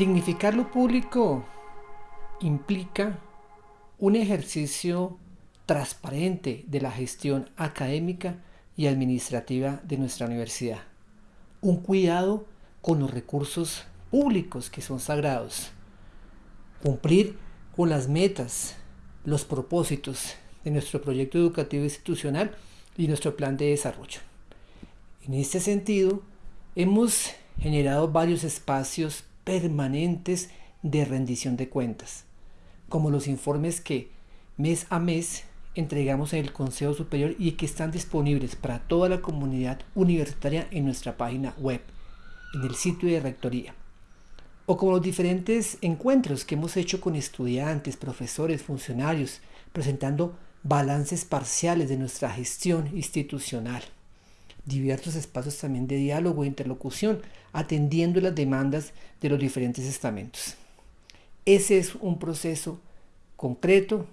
Dignificar lo público implica un ejercicio transparente de la gestión académica y administrativa de nuestra universidad. Un cuidado con los recursos públicos que son sagrados. Cumplir con las metas, los propósitos de nuestro proyecto educativo institucional y nuestro plan de desarrollo. En este sentido, hemos generado varios espacios permanentes de rendición de cuentas, como los informes que mes a mes entregamos en el Consejo Superior y que están disponibles para toda la comunidad universitaria en nuestra página web, en el sitio de Rectoría. O como los diferentes encuentros que hemos hecho con estudiantes, profesores, funcionarios, presentando balances parciales de nuestra gestión institucional diversos espacios también de diálogo e interlocución, atendiendo las demandas de los diferentes estamentos. Ese es un proceso concreto,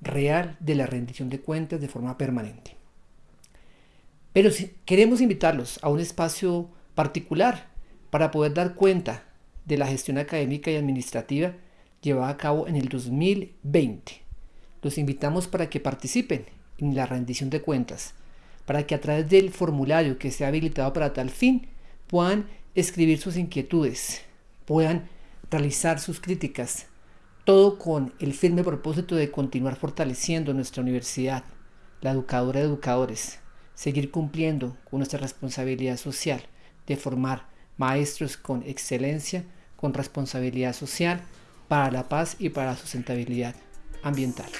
real, de la rendición de cuentas de forma permanente. Pero si queremos invitarlos a un espacio particular para poder dar cuenta de la gestión académica y administrativa llevada a cabo en el 2020. Los invitamos para que participen en la rendición de cuentas para que a través del formulario que se ha habilitado para tal fin puedan escribir sus inquietudes, puedan realizar sus críticas, todo con el firme propósito de continuar fortaleciendo nuestra universidad, la educadora de educadores, seguir cumpliendo con nuestra responsabilidad social de formar maestros con excelencia, con responsabilidad social, para la paz y para la sustentabilidad ambiental.